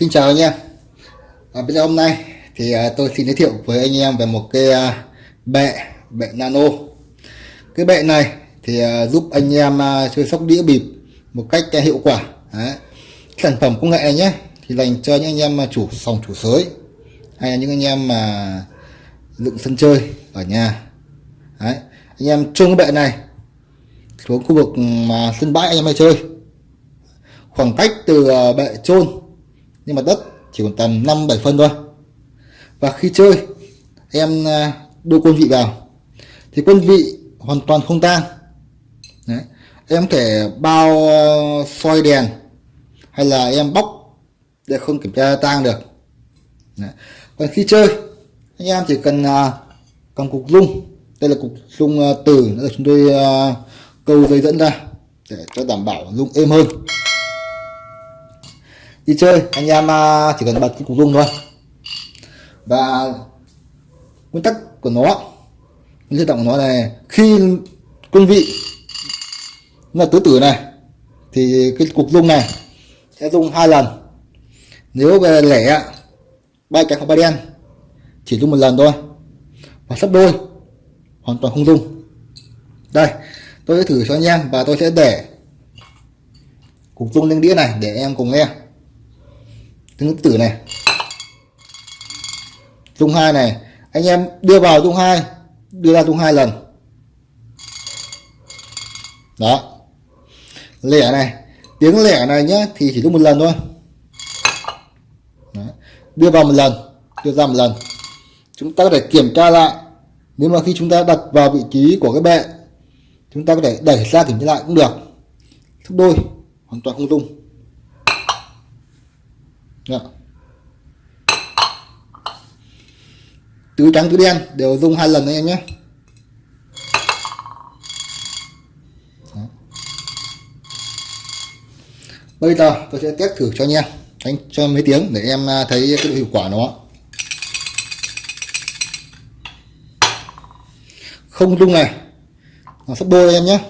Xin chào anh em. À, Bây giờ hôm nay thì à, tôi xin giới thiệu với anh em về một cái à, bệ bệ nano. Cái bệ này thì à, giúp anh em à, chơi sóc đĩa bịp một cách à, hiệu quả. Đấy. Sản phẩm công nghệ này nhé thì dành cho những anh em mà chủ phòng chủ sới hay là những anh em mà dựng sân chơi ở nhà. Đấy. anh em chung cái bệ này xuống khu vực ừ, mà sân bãi anh em hay chơi. Khoảng cách từ à, bệ trôn nhưng mà đất chỉ còn tầm 5 7 phân thôi. Và khi chơi, em à, đưa quân vị vào. Thì quân vị hoàn toàn không tan. Đấy. em thể bao à, soi đèn hay là em bóc để không kiểm tra tang được. Đấy. còn khi chơi, anh em chỉ cần à, cầm cục rung đây là cục rung từ nữa chúng tôi câu dây dẫn ra để cho đảm bảo rung êm hơn đi chơi, anh em à, chỉ cần bật cái cục rung thôi. Và nguyên tắc của nó, nguyên tắc của nó này, khi quân vị là tứ tử này, thì cái cục rung này sẽ rung hai lần. Nếu về lẻ bay cái không ba đen, chỉ rung một lần thôi. Và sắp đôi, hoàn toàn không rung đây, tôi sẽ thử cho anh em và tôi sẽ để cục rung lên đĩa này để em cùng nghe thứ tử này. Dung hai này, anh em đưa vào dung hai, đưa ra dung hai lần. Đó. Lẻ này, tiếng lẻ này nhá, thì chỉ lúc một lần thôi. Đó. đưa vào một lần, đưa ra một lần. Chúng ta có thể kiểm tra lại, nếu mà khi chúng ta đặt vào vị trí của cái bệ, chúng ta có thể đẩy ra kiểm tra lại cũng được. Gấp đôi, hoàn toàn không dung. Đó. tứ trắng, tứ đen, đều dùng hai lần anh em nhé Đó. bây giờ tôi sẽ test thử cho anh em đánh cho mấy tiếng để em à, thấy cái độ hiệu quả nó không rung này nó sắp đôi em nhé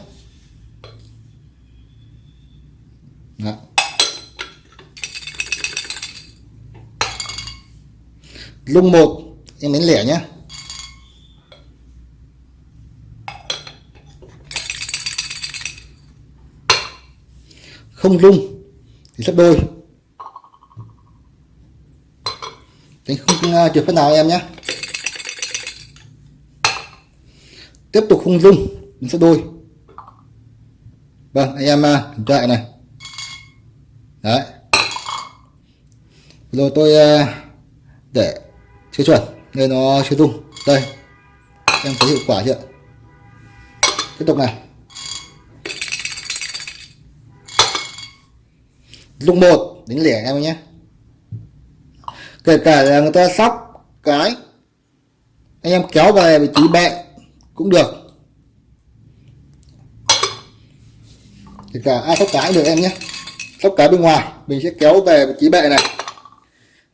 Đó. Lung một, em đánh lẻ nhé không lung thì sắp đôi. Đánh không à, trượt phát nào em nhé tiếp tục không lung mình sẽ đôi. Vâng anh em à, kiểm tra này. Đấy. Rồi tôi à, để chưa chuẩn nên nó chưa tung đây, em thấy hiệu quả chưa? Tiếp tục này. Lúc một đánh lẻ em nhé. Kể cả là người ta sóc cái, anh em kéo về vị trí bệ cũng được. Kể cả ai sóc cái được em nhé. Sóc cái bên ngoài, mình sẽ kéo về vị trí bệ này.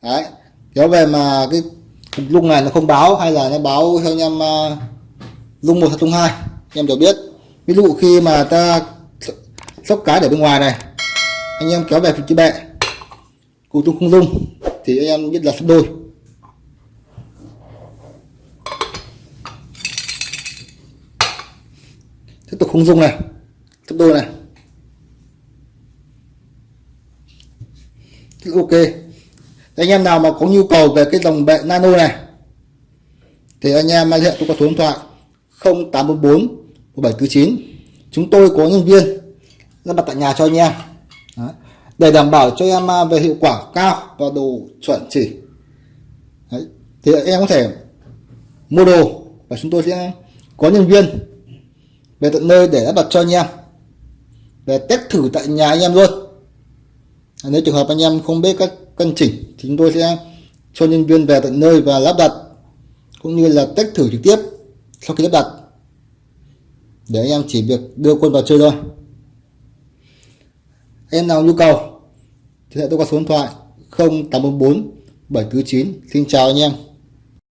Đấy, kéo về mà cái lúc này nó không báo hay là nó báo cho anh em uh, lung một lung hai em đều biết. Ví dụ khi mà ta sóc cái để bên ngoài này anh em kéo về vị trí bệ cụ tung không dung thì anh em biết là sắp đôi. Tiếp tục không dung này sắp đôi này. Ok anh em nào mà có nhu cầu về cái dòng bệ nano này, thì anh em liên hệ tôi có số điện thoại 0844 1749 chúng tôi có nhân viên lắp đặt tại nhà cho anh em. Đấy. để đảm bảo cho em à, về hiệu quả cao và đồ chuẩn chỉ. Đấy. thì em có thể mua đồ và chúng tôi sẽ có nhân viên về tận nơi để lắp đặt cho anh em. Về test thử tại nhà anh em luôn. Nếu trường hợp anh em không biết cách cân chỉnh thì chúng tôi sẽ cho nhân viên về tận nơi và lắp đặt, cũng như là test thử trực tiếp sau khi lắp đặt. Để anh em chỉ việc đưa quân vào chơi thôi. Em nào nhu cầu thì hãy tôi qua số điện thoại 0844 749 xin chào anh em.